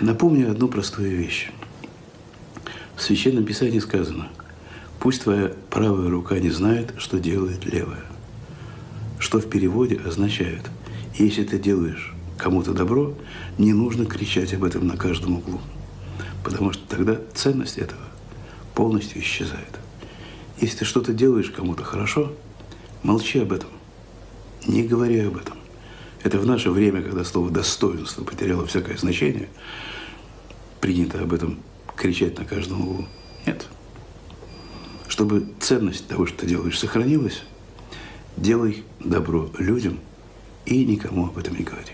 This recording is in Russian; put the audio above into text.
Напомню одну простую вещь. В Священном Писании сказано, пусть твоя правая рука не знает, что делает левая. Что в переводе означает, если ты делаешь кому-то добро, не нужно кричать об этом на каждом углу. Потому что тогда ценность этого полностью исчезает. Если ты что-то делаешь кому-то хорошо, молчи об этом. Не говори об этом. Это в наше время, когда слово «достоинство» потеряло всякое значение, принято об этом кричать на каждом углу. Нет. Чтобы ценность того, что ты делаешь, сохранилась, делай добро людям и никому об этом не говори.